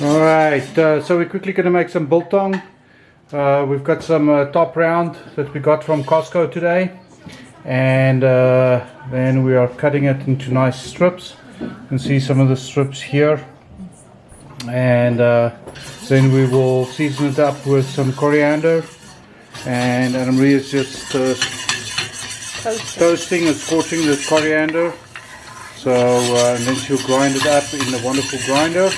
Alright, uh, so we're quickly going to make some biltong. Uh, we've got some uh, top round that we got from Costco today. And uh, then we are cutting it into nice strips. You can see some of the strips here. And uh, then we will season it up with some coriander. And Anna Marie is just uh, toasting and scorching the coriander. So uh, and then she'll grind it up in the wonderful grinder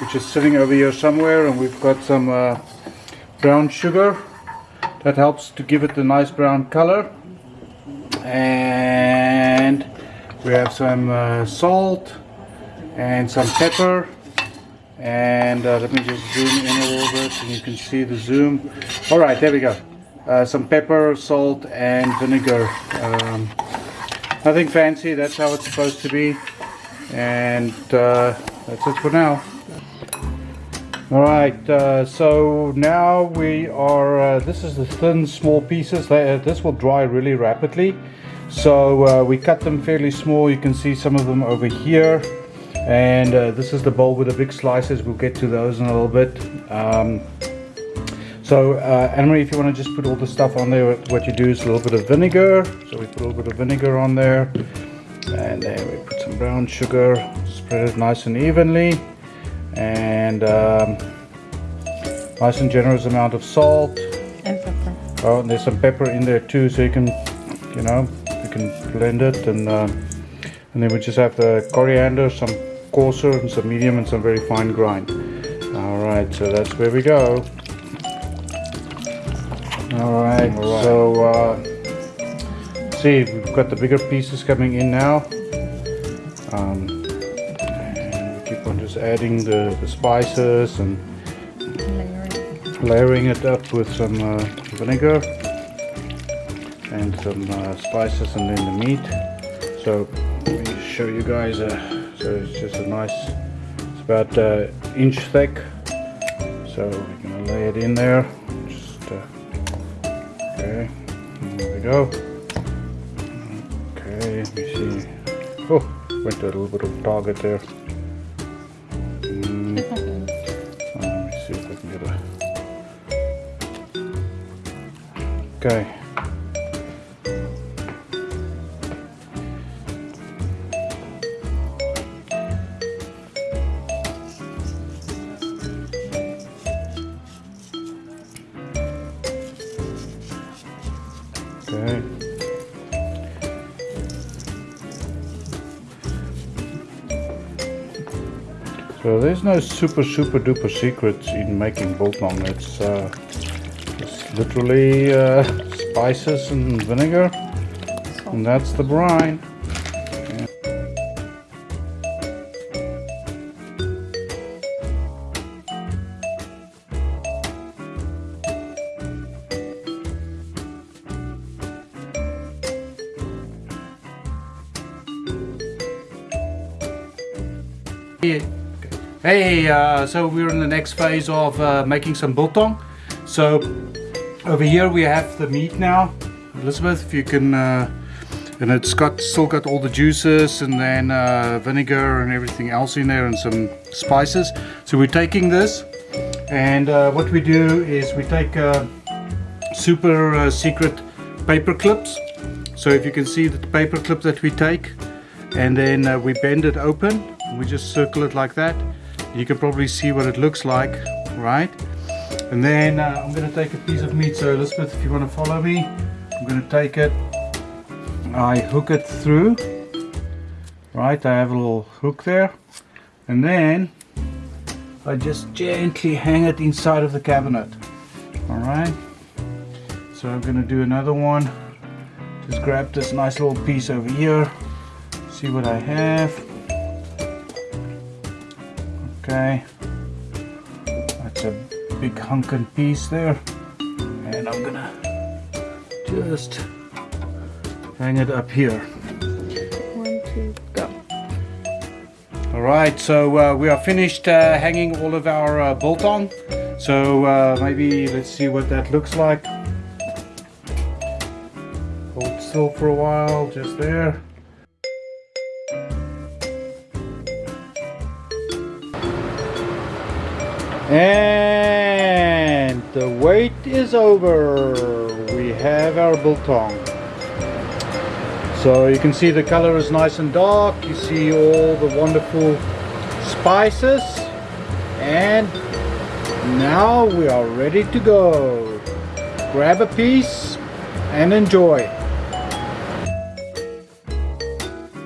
which is sitting over here somewhere and we've got some uh, brown sugar that helps to give it a nice brown color. And we have some uh, salt and some pepper. And uh, let me just zoom in a little bit and you can see the zoom. All right there we go. Uh, some pepper salt and vinegar. Um, nothing fancy. That's how it's supposed to be. And uh, that's it for now all right uh, so now we are uh, this is the thin small pieces. They, uh, this will dry really rapidly. So uh, we cut them fairly small. You can see some of them over here. And uh, this is the bowl with the big slices. We'll get to those in a little bit. Um, so uh, Anne-Marie if you want to just put all the stuff on there what you do is a little bit of vinegar. So we put a little bit of vinegar on there. And then we put some brown sugar. Spread it nice and evenly and um, nice and generous amount of salt. And pepper. Oh and there's some pepper in there too so you can you know you can blend it and uh, and then we just have the coriander some coarser and some medium and some very fine grind. All right so that's where we go. All right, all right. so uh, see we've got the bigger pieces coming in now. Um, on just adding the, the spices and layering. it up with some uh, vinegar and some uh, spices and then the meat. So let me show you guys uh, so it's just a nice it's about uh, inch thick. So we're gonna lay it in there. Just uh, okay there we go. Okay let me see. Oh went a little bit of target there Okay. Okay. So there's no super super duper secrets in making biltong. It's uh, literally uh, spices and vinegar and that's the brine Hey, uh, so we're in the next phase of uh, making some biltong. So over here we have the meat now. Elizabeth, if you can, uh, and it's got still got all the juices and then uh, vinegar and everything else in there and some spices. So we're taking this and uh, what we do is we take uh, super uh, secret paper clips. So if you can see the paper clip that we take and then uh, we bend it open. We just circle it like that. You can probably see what it looks like, right? And then uh, I'm going to take a piece of meat. So Elizabeth, if you want to follow me, I'm going to take it. I hook it through. Right, I have a little hook there. And then I just gently hang it inside of the cabinet. Alright. So I'm going to do another one. Just grab this nice little piece over here. See what I have. Okay. That's a big hunkin' piece there. And I'm gonna just hang it up here. One two go. All right so uh, we are finished uh, hanging all of our uh, on. so uh, maybe let's see what that looks like. Hold still for a while just there. And the wait is over. We have our biltong. So you can see the color is nice and dark. You see all the wonderful spices. And now we are ready to go. Grab a piece and enjoy.